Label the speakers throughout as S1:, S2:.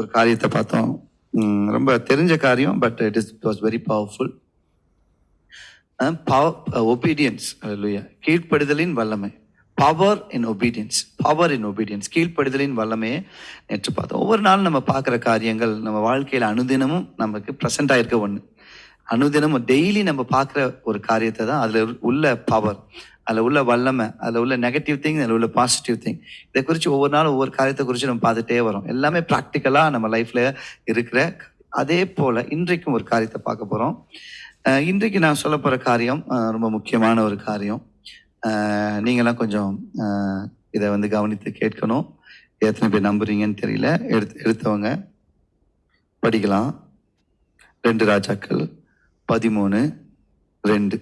S1: ஒரு காரியத்தை பார்த்தோம். ரொம்ப தெரிஞ்ச காரியம் but it is was very powerful obedience கீழ்ப்படுதலின் வல்லமை. Power in obedience power in obedience கீழ்ப்படுதலின் வல்லமையை நேற்று பார்த்தோம். ஒவ்வொரு நாளும் நம்ம பார்க்குற காரியங்கள் நம்ம வாழ்க்கையில் அனுதினமும் நமக்கு ப்ரெசென்ட் ஆகிருக்க ஒன்று அனுதினமும் டெய்லி நம்ம பார்க்குற ஒரு காரியத்தை தான் அதில் உள்ள பவர் அதில் உள்ள வல்லமை அதில் உள்ள நெகட்டிவ் திங் அதில் உள்ள பாசிட்டிவ் திங் இதை குறித்து ஒவ்வொரு நாளும் ஒவ்வொரு காரியத்தை குறித்து நம்ம பார்த்துட்டே வரோம். எல்லாமே ப்ராக்டிக்கலாக நம்ம லைஃப்பில் இருக்கிற அதே போல் இன்றைக்கும் ஒரு காரியத்தை பார்க்க போகிறோம் இன்றைக்கு நான் சொல்ல போகிற காரியம் ரொம்ப முக்கியமான ஒரு காரியம். நீங்களாம் கொஞ்சம் இதை வந்து கவனித்து கேட்கணும். எத்தனை பேர் நம்புறீங்கன்னு தெரியல. எடுத்து எடுத்தவங்க படிக்கலாம். ரெண்டு ராஜாக்கள் பதிமூணு ரெண்டு.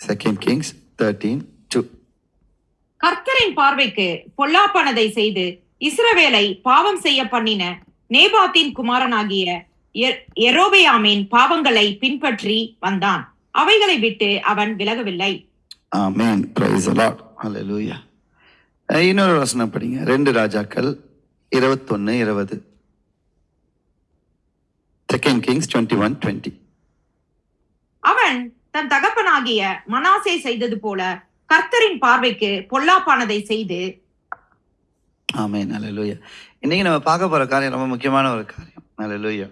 S1: செகண்ட் கிங்ஸ் தேர்ட்டீன் டூ
S2: கர்த்தரின் பார்வைக்கு பொல்லாப்பானதை செய்து இஸ்ரவேலை பாவம் செய்ய பண்ணின நேபாத்தின் குமாரனாகிய எரோபெயாமின் பாவங்களை பின்பற்றி வந்தான். அவைகளை விட்டு அவன் விலகவில்லை.
S1: ஆமென் பிரைஸ் அலாட் ஹalleluya அஹ், இன்னொரு வசனம் படிங்க. ரெண்டு ராஜாக்கள் இருபத்தொன்னு இருபது. Second Kings twenty one twenty
S2: அவன் தன் தகப்பனாகிய மனாசே செய்தது போல கர்த்தரின் பார்வைக்கு பொல்லாப்பானதை செய்து
S1: நல்ல லூயா இன்னைக்கு நம்ம பார்க்க போற காரியம் ரொம்ப முக்கியமான ஒரு காரியம். ஹalleluya.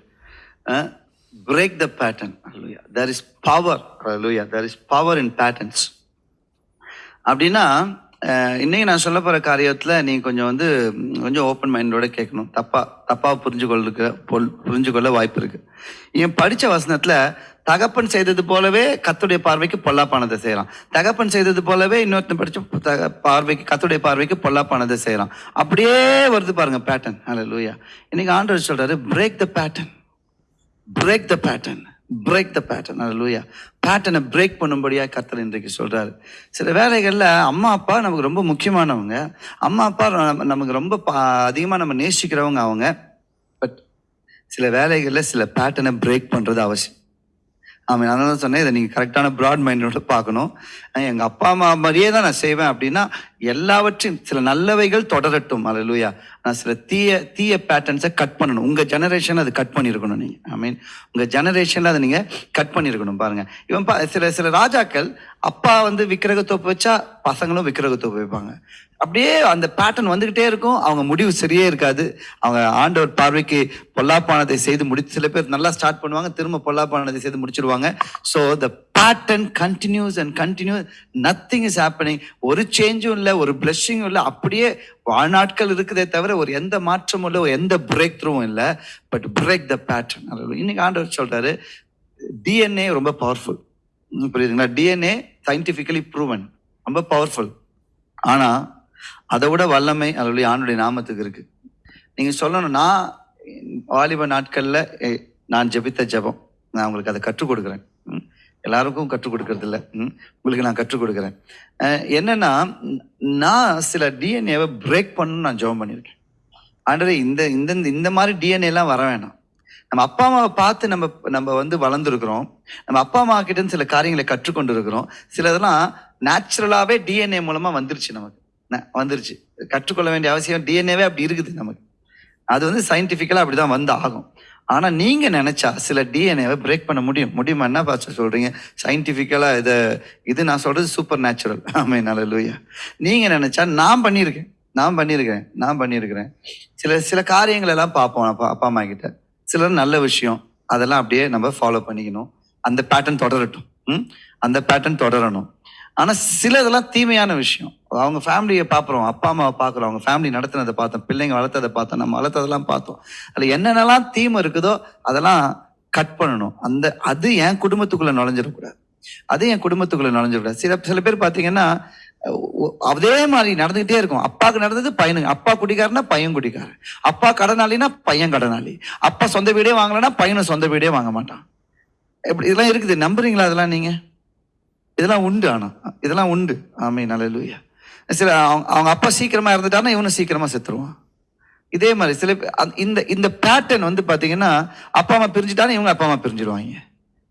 S1: பிரேக் த பேட்டர்ன் ஹalleluya. There இஸ் பவர் லூயா there is power in patterns அப்படின்னா இன்னைக்கு நான் சொல்ல போற காரியத்தில் நீங்கள் கொஞ்சம் வந்து கொஞ்சம் ஓப்பன் மைண்டோட கேட்கணும். தப்பா தப்பாக புரிஞ்சு கொள்ளுக்க பொல் புரிஞ்சு கொள்ள வாய்ப்பு இருக்கு. என் படிச்ச வசனத்தில் தகப்பன் செய்தது போலவே கத்துடைய பார்வைக்கு பொல்லாப்பானதை செய்யலாம். தகப்பன் செய்தது போலவே இன்னொருத்தன் படிச்சு தக- பார்வைக்கு கத்துடைய பார்வைக்கு பொல்லாப்பானதை செய்யலாம். அப்படியே வருது பாருங்க பேட்டர்ன் ஹalleluya இன்னைக்கு ஆண்டவர் சொல்றாரு break the pattern break the pattern break the pattern ஹalleluya பேட்டர்னை பிரேக் பண்ணும்படியா கத்தர் இன்றைக்கு சொல்றாரு. சில வேலைகளில் அம்மா அப்பா நமக்கு ரொம்ப முக்கியமானவங்க. அம்மா அப்பா நமக்கு ரொம்ப அதிகமாக நம்ம நேசிக்கிறவங்க அவங்க. பட் சில வேலைகளில் சில பேட்டர்னை பிரேக் பண்ணுறது அவசியம். ஆமாம் அதனால தான் சொன்னேன் இதை நீங்கள் கரெக்டான ப்ராட் மைண்டோட பார்க்கணும். எங்கள் அப்பா அம்மா மாதிரியே தான் நான் செய்வேன் அப்படின்னா எல்லாவற்றையும் சில நல்லவைகள் தொடரட்டும். அல்லேலூயா நான் சில தீய தீய பேட்டர்ன்ஸை கட் பண்ணணும். உங்கள் ஜெனரேஷன் அது கட் பண்ணியிருக்கணும் நீங்கள் ஐ மீன் உங்கள் ஜெனரேஷனில் அதை நீங்கள் கட் பண்ணியிருக்கணும் பாருங்கள் இவன் பா சில சில ராஜாக்கள் அப்பா வந்து விக்கிரகத்தோப்பு வச்சா பசங்களும் விக்கிரகத்தோப்பு வைப்பாங்க. அப்படியே அந்த பேட்டர்ன் வந்துக்கிட்டே இருக்கும். அவங்க முடிவு சரியே இருக்காது. அவங்க ஆண்டவர் பார்வைக்கு பொல்லாப்பானதை செய்து முடி சில பேர் நல்லா ஸ்டார்ட் பண்ணுவாங்க. திரும்ப பொல்லாப்பானதை செய்து முடிச்சிருவாங்க. So the pattern continues and continues nothing is happening ஒரு சேஞ்சும் இல்லை ஒரு பிளஸ்ஸிங்கும் இல்லை. அப்படியே வாழ்நாட்கள் இருக்குதே தவிர ஒரு எந்த மாற்றமும் இல்லை ஒரு எந்த பிரேக் த்ரூவும் இல்லை பட் பிரேக் த பேட்டர்ன் இன்னைக்கு ஆண்டவர் சொல்றாரு டிஎன்ஏ ரொம்ப பவர்ஃபுல் புரியுதுங்களா? டிஎன்ஏ சயின்டிஃபிக்கலி ப்ரூவன் ரொம்ப பவர்ஃபுல் ஆனால் அதை விட வல்லமை அதனுடைய ஆண்டுடைய நாமத்துக்கு இருக்கு. நீங்கள் சொல்லணும் நான் வாலிப நாட்களில் நான் ஜெபித்த ஜெபம். நான் உங்களுக்கு அதை கற்றுக் கொடுக்குறேன். எல்லாருக்கும் கற்றுக் கொடுக்கறது இல்லை ம். உங்களுக்கு நான் கற்றுக் கொடுக்குறேன். என்னன்னா நான் சில டிஎன்ஏவை பிரேக் பண்ணணும்னு நான் ஜெபம் பண்ணியிருக்கேன் ஆண்டரே இந்த இந்த இந்த மாதிரி டிஎன்ஏ எல்லாம் வர வேணாம். நம்ம அப்பா அம்மாவை பார்த்து நம்ம நம்ம வந்து வளர்ந்துருக்குறோம். நம்ம அப்பா அம்மா கிட்ட சில காரியங்களை கற்றுக்கொண்டு இருக்கிறோம் சிலதெல்லாம் நேச்சுரலாகவே டிஎன்ஏ மூலமாக வந்துருச்சு நமக்கு. வந்துருச்சு. கற்றுக்கொள்ள வேண்டிய அவசியம் டிஎன்ஏவே அப்படி இருக்குது நமக்கு. அது வந்து சயின்டிஃபிக்கலா அப்படிதான் வந்து ஆகும். ஆனா நீங்க நினைச்சா சில டிஎன்ஏவை பிரேக் பண்ண முடியும். முடியுமா? என்ன பாஸ்டர் சொல்றீங்க? சயின்டிஃபிக்கலாக இதை இது நான் சொல்றது சூப்பர் நேச்சுரல் ஆமை நல்ல நீங்க நினைச்சா நான் பண்ணியிருக்கேன். நான் பண்ணியிருக்கிறேன் நான் பண்ணியிருக்கிறேன். சில சில காரியங்கள் எல்லாம் பார்ப்போம். அப்பா அப்பா அம்மா கிட்ட. சிலர் நல்ல விஷயம். அதெல்லாம் அப்படியே நம்ம ஃபாலோ பண்ணிக்கணும். அந்த பேட்டர்ன் தொடரட்டும். ம்? அந்த பேட்டர்ன் தொடரணும். ஆனால் சிலதெல்லாம் தீமையான விஷயம். அவங்க ஃபேமிலியை பார்க்குறோம் அப்பா அம்மாவை பார்க்குறோம் அவங்க ஃபேமிலி நடத்துனதை பார்த்தோம். பிள்ளைங்க வளர்த்ததை பார்த்தோம். நம்ம வளர்த்ததெல்லாம் பார்த்தோம். அதில் என்னென்னலாம் தீமை இருக்குதோ அதெல்லாம் கட் பண்ணணும். அந்த அது என் குடும்பத்துக்குள்ளே நுழைஞ்சிடக்கூடாது. அது என் குடும்பத்துக்குள்ளே நுழைஞ்சிடக்கூடாது. சில சில பேர் பார்த்தீங்கன்னா அதே மாதிரி நடந்துகிட்டே இருக்கும். அப்பாவுக்கு நடந்தது பையனுக்கு. அப்பா குடிக்காரனா பையன் குடிக்காரன் அப்பா கடனாளினா பையன் கடனாளி. அப்பா சொந்த வீடே வாங்கலைன்னா பையனும் சொந்த வீடே வாங்க மாட்டான். எப்படி இதெல்லாம் இருக்குது. நம்புறீங்களா அதெல்லாம் நீங்கள் இதெல்லாம் உண்டு ஆனா. இதெல்லாம் உண்டு. ஆமே நல்ல சில அவங்க அவங்க அப்பா சீக்கிரமா இறந்துட்டாருன்னா இவனும் சீக்கிரமா செத்துருவான். இதே மாதிரி சில அந்த- இந்த இந்த பேட்டர்ன் வந்து பாத்தீங்கன்னா அப்பா அம்மா பிரிஞ்சுட்டாலும் இவங்க அப்பா அம்மா பிரிஞ்சிடுவாங்க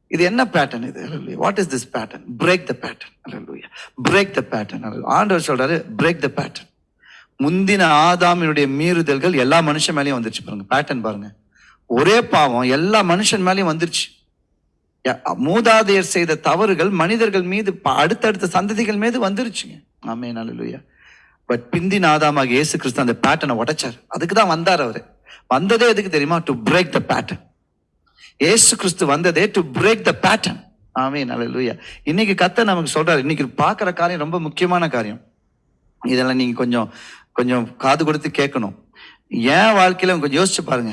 S1: இது என்ன பேட்டர்ன் இது? What is this pattern break the pattern break the pattern ஆண்டவர் சொல்றாரு பிரேக் த பேட்டர்ன் முந்தின ஆதாமினுடைய மீறுதல்கள் எல்லா மனுஷன் மேலேயும் வந்துருச்சு பாருங்க. பேட்டர்ன் பாருங்க. ஒரே பாவம் எல்லா மனுஷன் மேலேயும் வந்துருச்சு. மூதாதையர் செய்த தவறுகள் மனிதர்கள் மீது ப- அடுத்தடுத்த சந்ததிகள் மீது வந்துருச்சுங்க. ஆமே நல்ல பட் பிந்தி நாதாமாக இயேசு கிறிஸ்து அந்த பேட்டர்னை உடைச்சார். அதுக்கு தான் வந்தார் அவர். வந்ததே எதுக்கு தெரியுமா? To break the pattern Yesu Kristu வந்ததே டு பிரேக் த பேட்டர்ன் ஆமே நல்ல இன்னைக்கு கத்த நமக்கு சொல்றாரு இன்னைக்கு பார்க்குற காரியம் ரொம்ப முக்கியமான காரியம். இதெல்லாம் நீங்கள் கொஞ்சம் கொஞ்சம் காது கொடுத்து கேட்கணும். என் வாழ்க்கையில் கொஞ்சம் யோசிச்சு பாருங்க.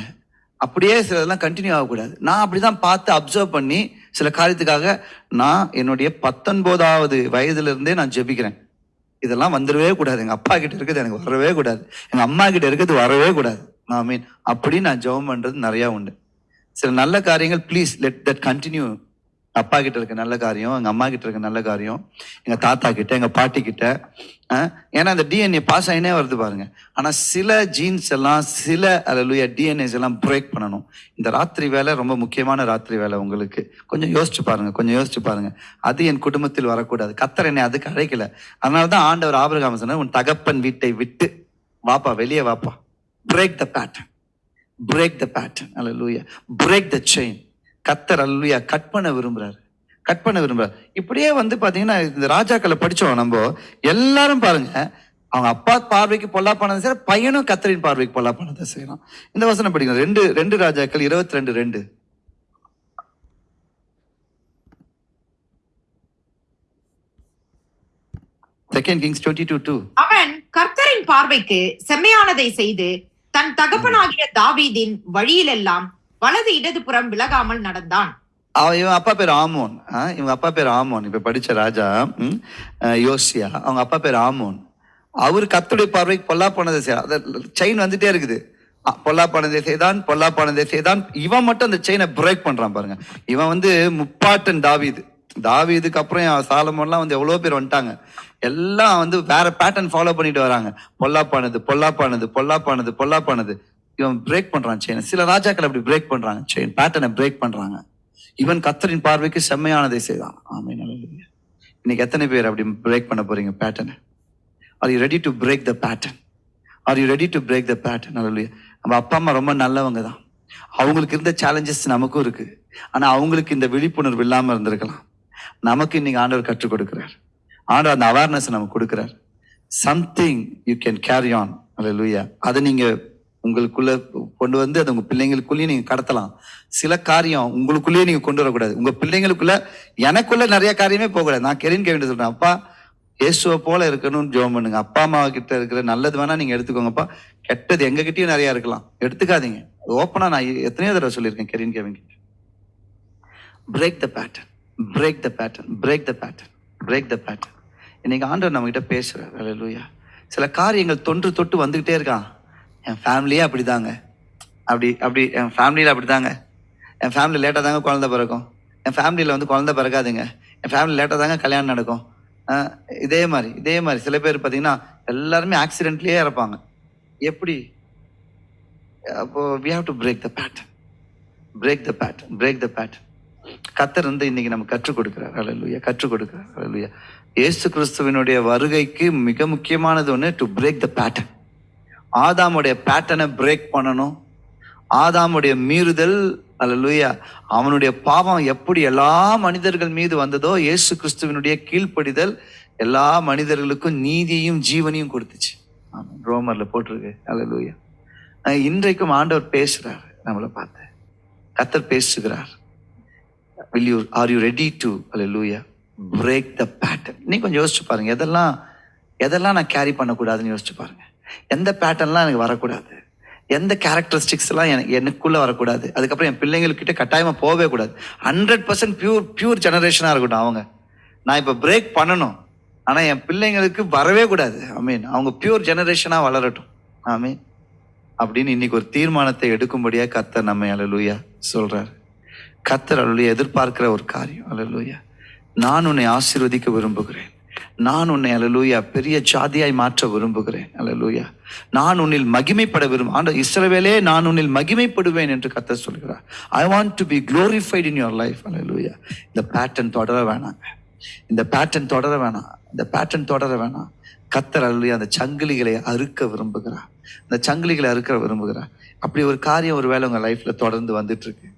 S1: அப்படியே சிலதெல்லாம் கண்டினியூ ஆகக்கூடாது. நான் அப்படிதான் பார்த்து அப்சர்வ் பண்ணி சில காரியத்துக்காக நான் என்னுடைய பத்தொன்பதாவது வயதுலேருந்தே நான் ஜெபிக்கிறேன். இதெல்லாம் வந்துடவே கூடாது. எங்கள் அப்பா கிட்ட இருக்கிறது எனக்கு வரவே கூடாது. எங்கள் அம்மா கிட்ட இருக்கிறது வரவே கூடாது. ஐ மீன் அப்படி நான் ஜெபம் பண்ணுறது நிறையா உண்டு. சில நல்ல காரியங்கள் ப்ளீஸ் லெட் தட் கண்டினியூ அப்பா கிட்ட இருக்க நல்ல காரியம் எங்க அம்மா கிட்ட இருக்க நல்ல காரியம் எங்க தாத்தா கிட்ட எங்க பாட்டி கிட்ட ஏன்னா அந்த டிஎன்ஏ பாஸ் ஆகினே வருது பாருங்க. ஆனா சில ஜீன்ஸ் எல்லாம் சில அல்ல டிஎன்ஏஸ் எல்லாம் பிரேக் பண்ணணும். இந்த ராத்திரி வேலை ரொம்ப முக்கியமான ராத்திரி வேலை உங்களுக்கு. கொஞ்சம் யோசிச்சு பாருங்க கொஞ்சம் யோசிச்சு பாருங்க. அது என் குடும்பத்தில் வரக்கூடாது. கத்தர் என்னை அதுக்கு அழைக்கல. அதனால தான் ஆண்டவர் ஆபரகாம சொன்னார் உன் தகப்பன் வீட்டை விட்டு வாப்பா வெளியே வாப்பா. Break the pattern break the pattern hallelujah break the chain கத்தர் அல்லையா கட் பண்ண விரும்புறாரு. கட் பண்ண விரும்புறாரு. இப்படியே வந்து பாத்தீங்கன்னா இந்த ராஜாக்களை படிச்சோம் நம்ம. எல்லாரும் பாருங்க அவங்க அப்பா பார்வைக்கு பொல்லாப்பானதை செய்யற பையனும் கத்தரின் பார்வைக்கு பொல்லா பண்ணதை செய்யறான். இந்த வசனம் படிக்கணும் ரெண்டு ரெண்டு ராஜாக்கள் இருபத்தி ரெண்டு. ரெண்டு second Kings twenty two two
S2: அவன் கர்த்தரின் பார்வைக்கு செம்மையானதை செய்து தன் தகப்பனாகிய தாவீதின் வழியிலெல்லாம் வலது இடதுபுறம் விலகாமல் நடந்தான்.
S1: அவன் இவன் அப்பா பேர் ஆமோன். இவங்க அப்பா பேர் ஆமோன். இப்ப படிச்ச ராஜா ம், யோசியா. அவங்க அப்பா பேர் ஆமோன். அவர் கத்துடைய பார்வைக்கு பொல்லா போனதை அதை செயின் வந்துட்டே இருக்குது. அ, பொல்லா போனதை செய்தான் பொல்லா செய்தான். இவன் மட்டும் அந்த செயினை பிரேக் பண்றான் பாருங்க. இவன் வந்து முப்பாட்டன் தாவிது. தாவிதுக்கு அப்புறம் சாலமோன்லாம் வந்து எவ்வளோ பேர் வந்துட்டாங்க. எல்லாம் வந்து வேற பேட்டர்ன் ஃபாலோ பண்ணிட்டு வராங்க. பொல்லாப்பானது பொல்லாப்பானது பொல்லாப்பானது பொல்லாப்பானது இவன் பிரேக் பண்றான் செயின் சில ராஜாக்கள் அப்படி பிரேக் பண்றாங்க. செயின் பேட்டர்னை பிரேக் பண்றாங்க. இவன் கத்தரின் பார்வைக்கு செம்மையானதை செய்தான். ஆமை நல்ல இன்னைக்கு எத்தனை பேர் அப்படி பிரேக் பண்ண போறீங்க பேட்டர்னை are you ready to break the pattern are you ready to break the pattern நல்ல நம்ம அப்பா அம்மா ரொம்ப நல்லவங்க தான். அவங்களுக்கு இருந்த சேலஞ்சஸ் நமக்கும் இருக்கு. ஆனா அவங்களுக்கு இந்த விழிப்புணர்வு இல்லாம இருந்திருக்கலாம். நமக்கு இன்னைக்கு ஆண்டவர் கற்றுக் கொடுக்கிறார். ஆண்டவர் அந்த அவேர்னஸ் நமக்கு கொடுக்கிறார். Something you can carry on அல்ல அதை நீங்க உங்களுக்குள்ள கொண்டு வந்து அது உங்க பிள்ளைங்களுக்குள்ளேயும் நீங்க கடத்தலாம். சில காரியம் உங்களுக்குள்ளேயே நீங்க கொண்டு வரக்கூடாது. உங்க பிள்ளைங்களுக்குள்ள எனக்குள்ள நிறைய காரியமே போகக்கூடாது. நான் கெரின் கேவிட சொல்றேன். அப்பா இயேசுவை போல இருக்கணும்னு ஜோம் பண்ணுங்க. அப்பா அம்மா கிட்ட இருக்கிற நல்லது வேணா நீங்க எடுத்துக்கோங்கப்பா. கெட்டது எங்க கிட்டயும் நிறைய இருக்கலாம். எடுத்துக்காதீங்க. ஓப்பனா நான் எத்தனையோ தடவை சொல்லியிருக்கேன் கெரின் கேவின் கிட்ட break the pattern break the pattern break the pattern break the pattern இன்னைக்கு ஆண்டவர் நம்ம கிட்ட பேசுறாரு. அல்லேலூயா சில காரியங்கள் தொன்று தொட்டு வந்துகிட்டே இருக்கான். என் ஃபேமிலியே அப்படிதாங்க. அப்படி அப்படி என் ஃபேமிலியில் அப்படிதாங்க. என் ஃபேமிலி லேட்டாக தாங்க குழந்த பிறக்கும். என் ஃபேமிலியில் வந்து குழந்த பிறக்காதுங்க. என் ஃபேமிலி லேட்டாக தாங்க கல்யாணம் நடக்கும். இதே மாதிரி இதே மாதிரி. சில பேர் பார்த்தீங்கன்னா எல்லாருமே ஆக்சிடென்ட்லேயே இறப்பாங்க. எப்படி? அப்போது we have to break the pattern break the pattern break the pattern கத்தர் வந்து இன்னைக்கு நம்ம கற்றுக் கொடுக்குறார். அலலுயா கற்றுக் கொடுக்குறார். அலலுயா இயேசு கிறிஸ்துவினுடைய வருகைக்கு மிக முக்கியமானது ஒன்று டு பிரேக் த பேட்டர்ன் ஆதாமுடைய பேட்டர்னை பிரேக் பண்ணணும். ஆதாமுடைய மீறுதல் அல்ல லூயா அவனுடைய பாவம் எப்படி எல்லா மனிதர்கள் மீது வந்ததோ இயேசு கிறிஸ்துவினுடைய கீழ்ப்படிதல் எல்லா மனிதர்களுக்கும் நீதியையும் ஜீவனையும் கொடுத்துச்சு. ரோமர்ல போட்டிருக்கு. அல்ல லூயா இன்றைக்கும் ஆண்டவர் பேசுறார். நம்மளை பார்த்து. கத்தர் பேசுகிறார். Will you are you ready to hallelujah break the pattern நீ கொஞ்சம் யோசிச்சு பாருங்க. எதெல்லாம் எதெல்லாம் நான் கேரி பண்ணக்கூடாதுன்னு யோசிச்சு பாருங்க. எந்த பேட்டர்ன்லாம் எனக்கு வரக்கூடாது? எந்த கேரக்டரிஸ்டிக்ஸ் எல்லாம் எனக்கு எனக்குள்ள வரக்கூடாது? அதுக்கப்புறம் என் பிள்ளைங்கள்கிட்ட கட்டாயமா போகவே கூடாது. ஹண்ட்ரட் பர்சன்ட் பியூர் பியூர் ஜெனரேஷனாக இருக்கட்டும் அவங்க. நான் இப்ப பிரேக் பண்ணணும். ஆனா என் பிள்ளைங்களுக்கு வரவே கூடாது. ஐ மீன் அவங்க பியூர் ஜெனரேஷனா வளரட்டும். ஐ மீன் அப்படின்னு இன்னைக்கு ஒரு தீர்மானத்தை எடுக்கும்படியா கத்தர் நம்ம அலலூயா சொல்றாரு. கத்தர் அலுவலியா எதிர்பார்க்கிற ஒரு காரியம். அலலூயா நான் உன்னை ஆசீர்வதிக்க விரும்புகிறேன். நான் உன்னை அலலூயா பெரிய ஜாதியாய் மாற்ற விரும்புகிறேன். அலலூயா நான் உன்னில் மகிமைப்பட விரும்ப ஆண்ட இஸ்ரவேலே நான் உன்னில் மகிமைப்படுவேன் என்று கத்த சொல்கிறார். I want to be glorified in your life hallelujah இந்த பேட்டர்ன் தொடர வேணாங்க இந்த பேட்டர்ன் தொடர வேணாம். இந்த பேட்டர்ன் தொடர வேணாம். கத்தர் அலலூயா அந்த சங்கிலிகளை அறுக்க விரும்புகிறார். அந்த சங்கிலிகளை அறுக்க விரும்புகிறார். அப்படி ஒரு காரியம் ஒரு வேலை உங்க லைஃப்ல தொடர்ந்து வந்துட்டு இருக்கு.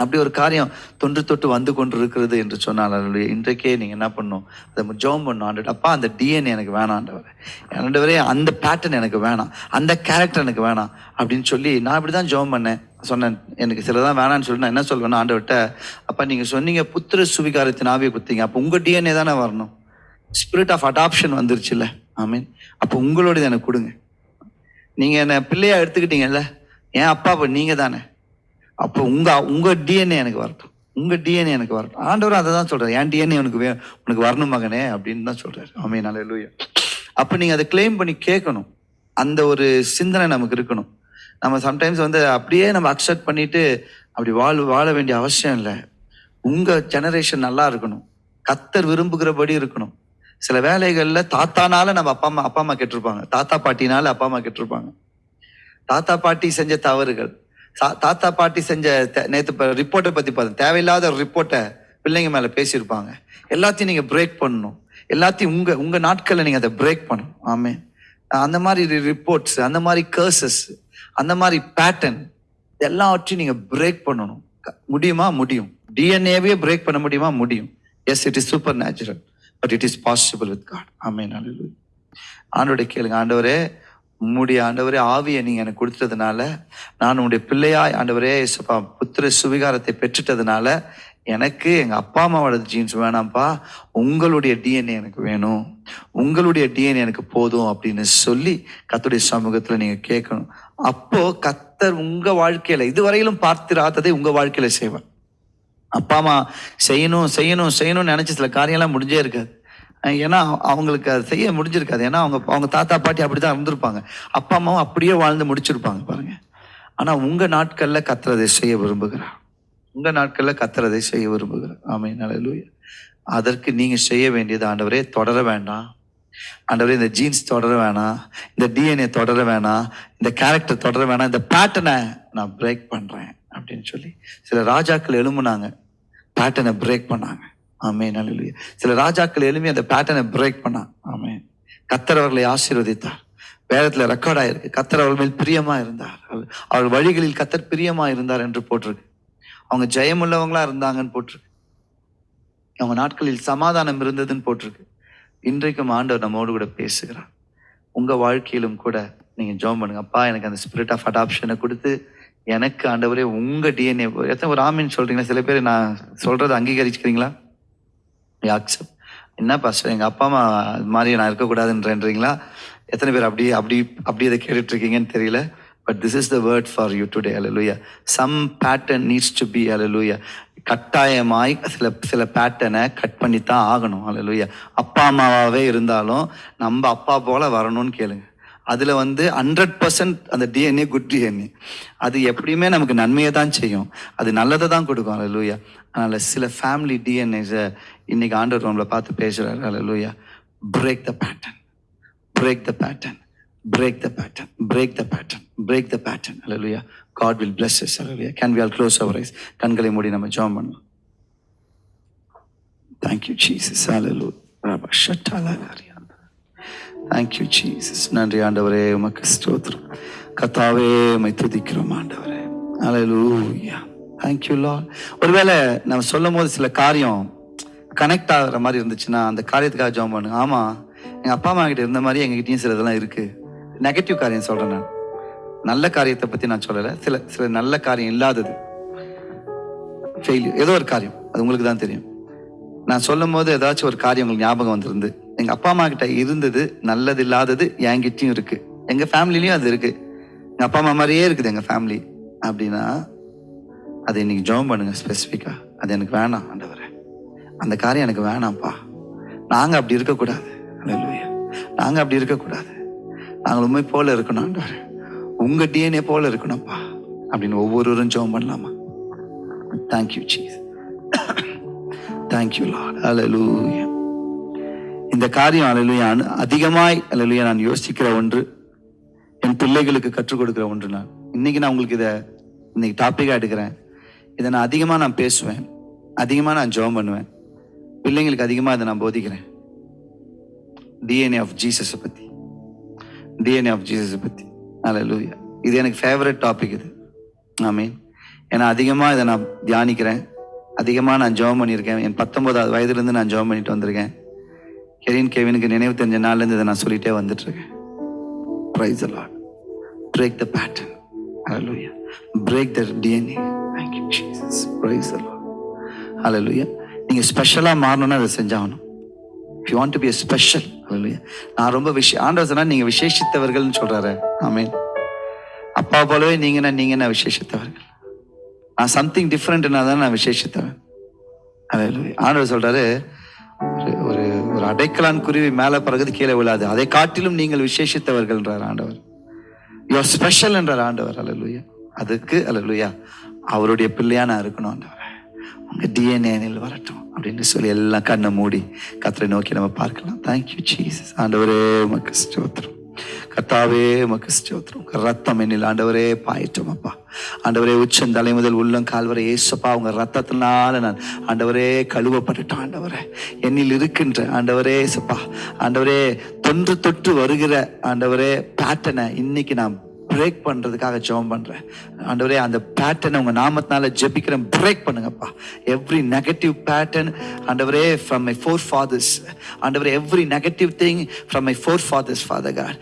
S1: அப்படி ஒரு காரியம் தொன்று தொட்டு வந்து கொண்டு இருக்கிறது என்று சொன்னால் அதனுடைய இன்றைக்கே நீங்கள் என்ன பண்ணணும் அதை ஜோம் பண்ணும் ஆண்டு அப்பா அந்த டிஎன் எனக்கு வேணாம் ஆண்டவரே. அந்த பேட்டர்ன் எனக்கு வேணாம் அந்த கேரக்டர் எனக்கு வேணாம் அப்படின்னு சொல்லி நான் இப்படி தான் ஜோம் பண்ணேன். சொன்னேன். எனக்கு சிலதான் வேணாம்னு சொல்லி நான் என்ன சொல்வேன்னா ஆண்டவர்கிட்ட அப்பா நீங்கள் சொன்னீங்க புத்திர சுவிகாரத்தின் ஆவியை கொடுத்தீங்க அப்போ உங்கள் டிஎன்ஏ தானே வரணும்? ஸ்பிரிட் ஆஃப் அடாப்ஷன் வந்துருச்சுல்ல. மீன் அப்போ உங்களோடது எனக்கு கொடுங்க. நீங்கள் என்னை பிள்ளையாக எடுத்துக்கிட்டீங்கல்ல? ஏன் அப்பா இப்போ நீங்கள் தானே அப்போ உங்கள் உங்கள் டிஎன்ஏ எனக்கு வரட்டும். உங்கள் டிஎன்ஏ எனக்கு வரட்டும். ஆண்டவர் அதை தான் சொல்கிறார் என் டிஎன்ஏ உனக்கு வே உனக்கு வரணும் மகனே அப்படின்னு தான் சொல்கிறார் ஆமே நல்ல அப்போ நீங்கள் அதை கிளைம் பண்ணி கேட்கணும். அந்த ஒரு சிந்தனை நமக்கு இருக்கணும். நம்ம சம்டைம்ஸ் வந்து அப்படியே நம்ம அக்செப்ட் பண்ணிட்டு அப்படி வாழ வாழ வேண்டிய அவசியம் இல்லை. உங்கள் ஜெனரேஷன் நல்லா இருக்கணும். கத்தர் விரும்புகிறபடி இருக்கணும். சில வேலைகளில் தாத்தானால நம்ம அப்பா அம்மா அப்பா அம்மா கெட்டிருப்பாங்க. தாத்தா பாட்டினால அப்பா அம்மா கெட்டிருப்பாங்க. தாத்தா பாட்டி செஞ்ச தவறுகள். தாத்தா பாட்டி செஞ்ச நேற்று ரிப்போர்ட்டை பற்றி பார்த்தேன் தேவையில்லாத ஒரு ரிப்போர்ட்டை பிள்ளைங்க மேலே பேசியிருப்பாங்க. எல்லாத்தையும் நீங்கள் பிரேக் பண்ணணும். எல்லாத்தையும் உங்கள் உங்கள் நாட்களில் நீங்கள் அதை பிரேக் பண்ணணும். ஆமே அந்த மாதிரி ரிப்போர்ட்ஸ் அந்த மாதிரி கர்சஸ் அந்த மாதிரி பேட்டர்ன் எல்லாவற்றையும் நீங்கள் பிரேக் பண்ணணும். முடியுமா? முடியும். டிஎன்ஏவே பிரேக் பண்ண முடியுமா? முடியும். Yes it is supernatural but it is possible with God ஆமே நல்ல ஆண்டோடைய கேளுங்க. ஆண்டவரே உம்முடைய ஆண்டவரே ஆவியை நீங்க எனக்கு கொடுத்ததுனால நான் உங்களுடைய பிள்ளையாய் ஆண்டவரே இயேசுப்பா புத்திர சுவிகாரத்தை பெற்றுட்டதுனால எனக்கு எங்க அப்பா அம்மாவோட ஜீன்ஸ் வேணாம்ப்பா உங்களுடைய டிஎன்ஏ எனக்கு வேணும் உங்களுடைய டிஎன்ஏ எனக்கு போதும் அப்படின்னு சொல்லி கத்துடைய சமூகத்துல நீங்க கேட்கணும். அப்போ கத்தர் உங்க வாழ்க்கையில இதுவரையிலும் பார்த்திராததை உங்க வாழ்க்கையில செய்வேன் அப்பா அம்மா செய்யணும் செய்யணும் செய்யணும்னு நினைச்ச சில காரியம்லாம் முடிஞ்சே இருக்காது. ஏன்னா அவங்களுக்கு அது செய்ய முடிஞ்சிருக்காது. ஏன்னா அவங்க அவங்க தாத்தா பாட்டி அப்படிதான் இருந்திருப்பாங்க. அப்பா அம்மாவும் அப்படியே வாழ்ந்து முடிச்சிருப்பாங்க பாருங்க. ஆனால் உங்கள் நாட்களில் கத்துறதை செய்ய விரும்புகிறார். உங்கள் நாட்களில் கத்துறதை செய்ய விரும்புகிறார். ஆமை நல்லூயா அதற்கு நீங்கள் செய்ய வேண்டியது ஆண்டவரே தொடர வேண்டாம். ஆண்டவரே இந்த ஜீன்ஸ் தொடர வேணாம். இந்த டிஎன்ஏ தொடர வேணாம். இந்த கேரக்டர் தொடர வேணாம். இந்த பேட்டர்னை நான் பிரேக் பண்ணுறேன் அப்படின்னு சொல்லி சில ராஜாக்கள் எழும்புனாங்க. பேட்டர்னை பிரேக் பண்ணாங்க. ஆமே நல்ல சில ராஜாக்கள் எழுப்பி அந்த பேட்டர்னை பிரேக் பண்ணா ஆமே கத்தர் அவர்களை ஆசீர்வதித்தார். வேதத்துல ரெக்கார்ட் ஆயிருக்கு. கத்தர் அவர்கள் மேல் பிரியமா இருந்தார். அவர்- அவர் வழிகளில் கத்தர் பிரியமா இருந்தார் என்று போட்டிருக்கு. அவங்க ஜெயமுள்ளவங்களா இருந்தாங்கன்னு போட்டிருக்கு. அவங்க நாட்களில் சமாதானம் இருந்ததுன்னு போட்டிருக்கு. இன்றைக்கும் ஆண்டவர் நம்மோடு கூட பேசுகிறார். உங்க வாழ்க்கையிலும் கூட நீங்க ஜோம் பண்ணுங்க. அப்பா எனக்கு அந்த ஸ்பிரிட் ஆஃப் அடாப்ஷனை கொடுத்து எனக்கு ஆண்டவரே உங்க டிஎன்ஏ எத்தனை ஒரு ஆமின்னு சொல்றீங்களா? சில பேர் நான் சொல்றதை அங்கீகரிச்சுக்கிறீங்களா? அக்செப்ட் என்ன பாஸ்டர் எங்கள் அப்பா அம்மா அது மாதிரி நான் இருக்கக்கூடாதுன்றீங்களா? எத்தனை பேர் அப்படி அப்படி அப்படி இதை கேட்டுட்டு இருக்கீங்கன்னு தெரியல. But this is the word for you today hallelujah some pattern needs to be hallelujah கட்டாயமாய் சில சில பேட்டர்னை கட் பண்ணி தான் ஆகணும். அலலுயா அப்பா அம்மாவாகவே இருந்தாலும் நம்ம அப்பா போல வரணும்னு கேளுங்க. அதில் வந்து ஹண்ட்ரட் பர்சன்ட் அந்த டிஎன்ஏ குட் டிஎன்ஏ அது எப்படியுமே நமக்கு நன்மையை தான் செய்யும் அது நல்லதை தான் கொடுக்கும் அல்ல லூயா அதனால் சில ஃபேமிலி டிஎன்ஏஸை இன்னைக்கு ஆண்டர் ரூமில் பார்த்து பேசுகிறாரு hallelujah break the pattern break the pattern break the pattern, break the pattern, break the pattern. Hallelujah. God will bless us. Hallelujah. Can we all close our eyes? கண்களை மூடி நம்ம ஜெபம் பண்ணலாம் Thank you, Jesus. Hallelujah. Thank you Jesus நன்றி ஆண்டவரே உமக்கு ஸ்தோத்திரம். கத்தாவே உம்மை துதிக்கிறோம் ஆண்டவரே. அலையூயா தேங்க்யூ லா ஒருவேளை நம்ம சொல்லும் போது சில காரியம் கனெக்ட் ஆகிற மாதிரி இருந்துச்சுன்னா அந்த காரியத்துக்காக ஜெபம் பண்ணுங்க. ஆமா எங்கள் அப்பா அம்மா கிட்ட இருந்த மாதிரி எங்ககிட்டயும் சில இதெல்லாம் இருக்கு. நெகட்டிவ் காரியம் சொல்றேன் நான். நல்ல காரியத்தை பத்தி நான் சொல்லலை. சில சில நல்ல காரியம் இல்லாதது. ஃபெயிலியர் ஏதோ ஒரு காரியம். அது உங்களுக்கு தான் தெரியும். நான் சொல்லும் போது ஏதாச்சும் ஒரு காரியம் உங்களுக்கு ஞாபகம் வந்திருந்து எங்க அப்பா அம்மா கிட்ட இருந்தது நல்லது இல்லாதது என்கிட்டயும் இருக்கு. எங்க ஃபேமிலிலையும் அது இருக்கு. எங்க அப்பா அம்மா மாதிரியே இருக்குது எங்க ஃபேமிலி. அப்படின்னா அதை இன்னைக்கு ஜெபம் பண்ணுங்க ஸ்பெசிஃபிக்கா அது எனக்கு வேணாம் ஆண்டவரே. அந்த காரியம் எனக்கு வேணாம்ப்பா. நாங்க அப்படி இருக்கக்கூடாது. அல்லேலூயா நாங்க அப்படி இருக்கக்கூடாது. நாங்கள் உண்மை போல இருக்கணும் ஆண்டவர். உங்க டிஎன்ஏ போல இருக்கணும்ப்பா. அப்படின்னு ஒவ்வொருவரும் ஜெபம் பண்ணலாமா? Thank you Jesus thank you Lord hallelujah இந்த காரியம் அல்லேலூயா அதிகமாய் அல்லேலூயா நான் யோசிக்கிற ஒன்று என் பிள்ளைகளுக்கு கற்றுக் கொடுக்குற ஒன்று நான். இன்னைக்கு நான் உங்களுக்கு இதை இன்னைக்கு டாப்பிக்காக எடுக்கிறேன். இதை நான் அதிகமாக நான் பேசுவேன். அதிகமாக நான் ஜெபம் பண்ணுவேன். பிள்ளைங்களுக்கு அதிகமாக இதை நான் போதிக்கிறேன். டிஎன்ஏ ஆஃப் ஜீசஸை பற்றி டிஎன்ஏ ஆஃப் ஜீசஸை பற்றி அல்லேலூயா இது எனக்கு ஃபேவரட் டாபிக் இது. ஆமீன். ஏன்னா அதிகமாக இதை நான் தியானிக்கிறேன். அதிகமாக நான் ஜெபம் பண்ணியிருக்கேன். என் பத்தொம்போதாவது வயதுலேருந்து நான் ஜோம் பண்ணிட்டு வந்திருக்கேன். கெரின் கேவினுக்கு நினைவு தெரிஞ்ச நாள்லேருந்து இதை நான் சொல்லிட்டே வந்துட்டு இருக்கேன் praise Lord break the pattern hallelujah break the DNA thank you Jesus praise Lord hallelujah நீங்கள் ஸ்பெஷலாக மாறணும்னா அதை செஞ்சாகணும். You you want to special a special நான் ரொம்ப விஷய ஆண்டவர் சொன்னால் நீங்கள் விசேஷித்தவர்கள்னு சொல்கிறாரு ஆமீன் அப்பா போலவே நீங்க நீங்க என்ன விசேஷித்தவர்கள்? நான் சம்திங் டிஃப்ரெண்ட்னா தான் நான் விசேஷித்தவன். அலலுயா ஆண்டவர் சொல்கிறாரு அடைக்கலான் குருவி மேலே பறகுது கீழே விழாது. அதை காட்டிலும் நீங்கள் விசேஷித்தவர்கள் என்றார் ஆண்டவர். யுவர் ஸ்பெஷல் என்றார் ஆண்டவர். அலலுயா அதுக்கு அலலுயா அவருடைய பிள்ளையா நான் இருக்கணும் ஆண்டவர். உங்க டிஎன்ஏனில் வரட்டும் அப்படின்னு சொல்லி எல்லாம் கண்ணை மூடி கத்தரை நோக்கி நம்ம பார்க்கலாம். தேங்க்யூ ஜீசஸ் ஆண்டவரே உமக்கு ஸ்தோத்திரம். கத்தாவே உமக்கு ஸ்தோத்திரம். ரத்தம் என்னில் ஆண்டவரே பாயிட்டோம் அப்பா. ஆண்டவரே உச்சம் தலை முதல் உள்ளம் கால்வரை ஏசப்பா உங்க ரத்தத்தினால நான் ஆண்டவரே கழுவப்பட்டுட்டோம் ஆண்டவரே. என்னில் இருக்கின்ற ஆண்டவரே ஏசப்பா. ஆண்டவரே தொன்று தொட்டு வருகிற ஆண்டவரே பேட்டனை இன்னைக்கு நான் பிரேக் பண்றதுக்காக ஜெபம் பண்றேன். ஆண்டவரே அந்த பேட்டர்னை உங்க நாமத்தினால ஜெபிக்கிறேன். பிரேக் பண்ணுங்கப்பா. எவ்ரி நெகட்டிவ் பேட்டர்ன் ஆண்டவரே ஃப்ரம் மை ஃபோர் ஃபாதர்ஸ் ஆண்டவரே every negative thing from my forefathers father God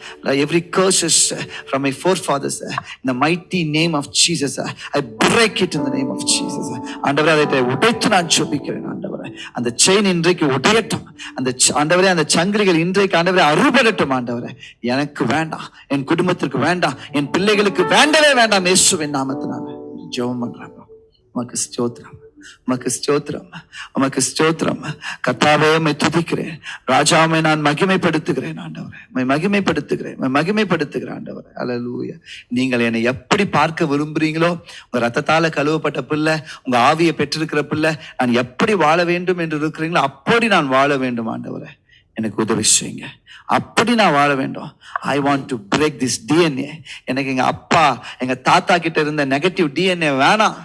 S1: every curses from my forefathers இந்த mighty name of Jesus I break it in the name of Jesus ஆண்டவரே அதை உடைத்து நான் ஜெபிக்கிறேன் ஆண்டவரே. அந்த செயின் இன்றைக்கு உடையட்டும். அந்த ஆண்டவரே அந்த சங்கிலிகள் இன்றைக்கு ஆண்டவரே அறுபடட்டும் ஆண்டவரே. எனக்கு வேண்டாம் என் குடும்பத்திற்கு வேண்டாம் என் பிள்ளைகளுக்கு வேண்டவே வேண்டாம். இயேசுவின் நாமத்தினால. ஜெபம் பண்றாங்க. உனக்கு ஸ்தோத்திரம். உமக்கு ஸ்தோத்திரம் உமக்கு ஸ்தோத்திரம். கத்தாவே உண்மை துதிக்கிறேன். ராஜாவை நான் மகிமைப்படுத்துகிறேன் ஆண்டவரே. உண்மை மகிமைப்படுத்துகிறேன் உண்மை மகிமைப்படுத்துகிறேன் ஆண்டவரே. அல்லேலூயா நீங்கள் என்னை எப்படி பார்க்க விரும்புறீங்களோ உங்க ரத்தத்தால கழுவப்பட்ட பிள்ளை உங்க ஆவியை பெற்றிருக்கிற பிள்ளை நான் எப்படி வாழ வேண்டும் என்று இருக்கிறீங்களோ அப்படி நான் வாழ வேண்டும் ஆண்டவரே. எனக்கு உதவி செய்யுங்க. அப்படி நான் வாழ வேண்டும். I want to break this DNA எனக்கு எங்க அப்பா எங்க தாத்தா கிட்ட இருந்த நெகட்டிவ் டிஎன்ஏ வேணாம்.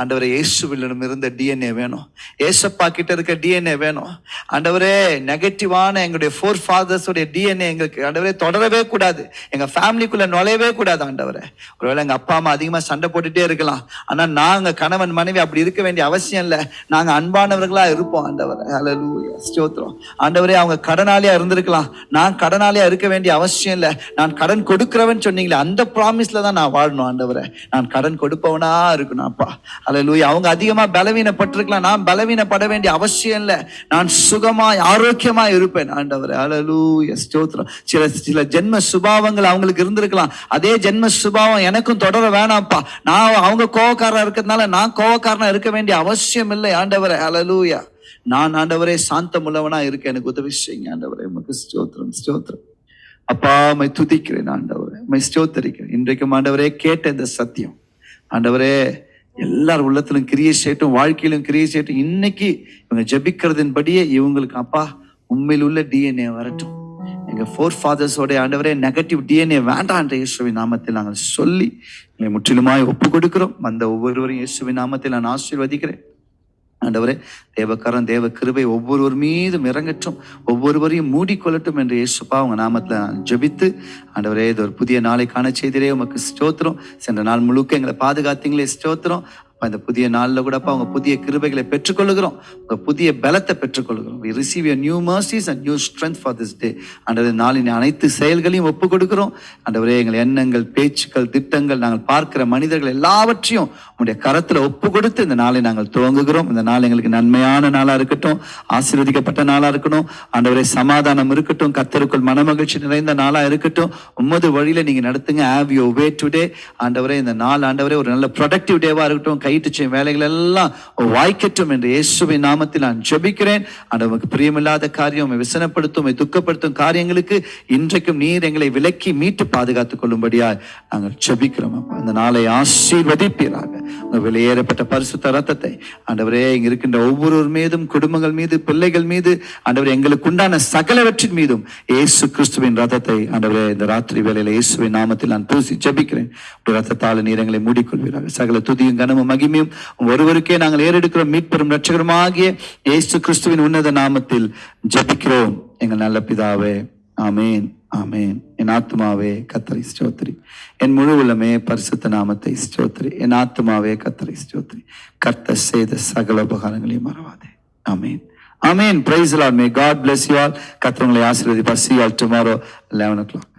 S1: ஆண்டவரே இயேசுவிடம் இருந்த டிஎன்ஏ வேணும். ஏசப்பா கிட்ட இருக்க டிஎன்ஏ வேணும். ஆண்டவரே நெகட்டிவான எங்களுடைய ஃபோர் ஃபாதர்ஸோடைய டிஎன்ஏ எங்களுக்கு ஆண்டவரே தொடரவே கூடாது. எங்கள் ஃபேமிலிக்குள்ளே நுழையவே கூடாது ஆண்டவரே. ஒருவேளை எங்கள் அப்பா அம்மா அதிகமாக சண்டை போட்டுட்டே இருக்கலாம். ஆனால் நாங்கள் கணவன் மனைவி அப்படி இருக்க வேண்டிய அவசியம் இல்லை. நாங்கள் அன்பானவர்களாக இருப்போம் ஆண்டவரே. அல்லது ஸ்தோத்திரம். ஆண்டவரே அவங்க கடனாளியாக இருந்திருக்கலாம். நான் கடனாளியாக இருக்க வேண்டிய அவசியம் இல்லை. நான் கடன் கொடுக்குறவன் சொன்னீங்களே அந்த ப்ராமிஸில் தான் நான் வாழணும் ஆண்டவரே. நான் கடன் கொடுப்பவனா இருக்கணும் அப்பா. ஹalleluya அவங்க அதிகமா பலவீனப்பட்டிருக்கலாம். நான் பலவீனப்பட வேண்டிய அவசியம் இல்லை. நான் சுகமாய் ஆரோக்கியமாய் இருப்பேன். ஆண்டவர் அலலூய ஸ்தோத்திரம். சில சில ஜென்ம சுபாவங்கள் அவங்களுக்கு இருந்திருக்கலாம். அதே ஜென்ம சுபாவம் எனக்கும் தொடர வேணாம்ப்பா. நான் அவங்க கோவக்காரா இருக்கிறதுனால நான் கோவக்காரனா இருக்க வேண்டிய அவசியம் இல்லை. ஆண்டவர் அலலூயா நான் ஆண்டவரே சாந்தமுள்ளவனா இருக்கேன். இருக்க எனக்கு உதவி செய்யுங்க. ஆண்டவரே உமக்கு ஸ்தோத்திரம் ஸ்தோத்திரம். அப்பா மை துதிக்கிறேன். ஆண்டவரே மை ஸ்தோத்தரிக்கிறேன். இன்றைக்கும் ஆண்டவரே கேட்ட இந்த சத்தியம். ஆண்டவரே எல்லார் உள்ளத்திலும் கிரியை செய்யட்டும் வாழ்க்கையிலும் கிரியை செய்யட்டும் இன்னைக்கு இவங்க ஜெபிக்கிறதின்படியே இவங்களுக்கு அப்பா உண்மையில் உள்ள டிஎன்ஏ வரட்டும். எங்க ஃபோர் ஃபாதர்ஸோட ஆண்டவரே நெகட்டிவ் டிஎன்ஏ வேண்டாம் என்ற இயேசுவின் நாமத்தில் நாங்கள் சொல்லி எங்களை முற்றிலுமாய் ஒப்பு கொடுக்கிறோம் அந்த ஒவ்வொருவரையும் இயேசுவின் நாமத்தில் நான் ஆசீர்வதிக்கிறேன். ஆண்டவரே தேவக்காரன் தேவ கிருபை ஒவ்வொருவர் மீதும் இறங்கட்டும் ஒவ்வொருவரையும் மூடிக்கொள்ளட்டும் என்று இயேசுப்பா உங்க நாமத்துல நான் ஜெபித்து ஆண்டவரே இது ஒரு புதிய நாளைக்கான செய்திலே செய்திரே உமக்கு ஸ்தோத்திரம். சென்ற நாள் முழுக்க எங்களை பாதுகாத்தீங்களே ஸ்தோத்திரம். அப்ப இந்த புதிய கூட அப்பா அவங்க புதிய கிருபைகளை பெற்றுக்கொள்ளுகிறோம். உங்கள் புதிய பலத்தை பெற்றுக்கொள்ளுகிறோம். We receive your new mercies and new strength for this day ஆண்டவரே நாளின் அனைத்து செயல்களையும் ஒப்பு கொடுக்கிறோம் அண்டவரே எங்கள் எண்ணங்கள் பேச்சுக்கள் திட்டங்கள் நாங்கள் பார்க்கிற மனிதர்கள் எல்லாவற்றையும் உங்களுடைய கரத்தில் ஒப்பு கொடுத்து இந்த நாளை நாங்கள் துவங்குகிறோம். இந்த நாள் எங்களுக்கு நன்மையான நாளாக இருக்கட்டும். ஆசீர்வதிக்கப்பட்ட நாளாக இருக்கட்டும். ஆண்டவரே சமாதானம் இருக்கட்டும். கத்தருக்குள் மனமகிழ்ச்சி நிறைந்த நாளாக இருக்கட்டும். உம்மது வழியில் நீங்கள் நடத்துங்க. ஹாவ் யூ வே டுடே ஆண்டவரே இந்த நாள் ஆண்டவரே ஒரு நல்ல ப்ரொடக்டிவ் டேவாக இருக்கட்டும். கைட்டு செய்யும் வேலைகள் எல்லாம் வாய்க்கட்டும் என்று இயேசுவின் நாமத்தில் நான் ஜெபிக்கிறேன். உமக்கு பிரியமில்லாத காரியம் உம்மை விசனப்படுத்தும் துக்கப்படுத்தும் காரியங்களுக்கு இன்றைக்கும் நீர் எங்களை விலக்கி மீட்டு பாதுகாத்துக் கொள்ளும்படியா நாங்கள் ஜெபிக்கிறோம் அப்பா. இந்த நாளை ஆசீர்வதிப்பீராக. வெளியேறப்பட்ட பரிசுத்த ரத்தத்தை ஆண்டவரே இங்க இருக்கின்ற ஒவ்வொருவர் மீதும் குடும்பங்கள் மீது பிள்ளைகள் மீது ஆண்டவர் எங்களுக்கு உண்டான சகலவற்றின் மீதும் இயேசு கிறிஸ்துவின் ரத்தத்தை ஆண்டவரே இந்த ராத்திரி வேலையில் இயேசுவின் நாமத்தில் நான் பூசி ஜபிக்கிறேன். ரத்தத்தால் நீர் எங்களை மூடிக்கொள்வீராக. சகல துதியும் கனமும் மகிமையும் ஒருவருக்கே நாங்கள் ஏறெடுக்கிறோம். மீட்பெறும் ரட்சகருமாகிய இயேசு கிறிஸ்துவின் உன்னத நாமத்தில் ஜபிக்கிறோம். எங்கள் நல்ல பிதாவே ஆமேன் ஆமேன். என் ஆத்மாவே கத்தரை ஸ்தோத்ரி. என் முழு உள்ளமே பரிசுத்த நாமத்தை ஸ்தோத்ரி. என் ஆத்மாவே கத்தரை ஸ்தோத்ரி. கர்த்த செய்த சகல உபகாரங்களையும் மறவாதே. ஆமேன். ஆமேன். Praise Lord may God bless you all கத்தவங்களை உங்களை ஆசீர்வதிப்பார். See you all tomorrow 11 o'clock.